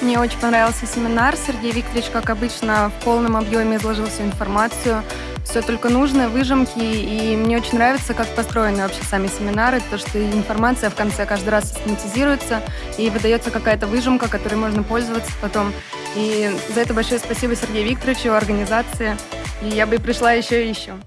Мне очень понравился семинар. Сергей Викторович, как обычно, в полном объеме изложил всю информацию. Все только нужное, выжимки. И мне очень нравится, как построены вообще сами семинары. То, что информация в конце каждый раз систематизируется и выдается какая-то выжимка, которой можно пользоваться потом. И за это большое спасибо Сергею Викторовичу, организации. И я бы пришла еще и еще.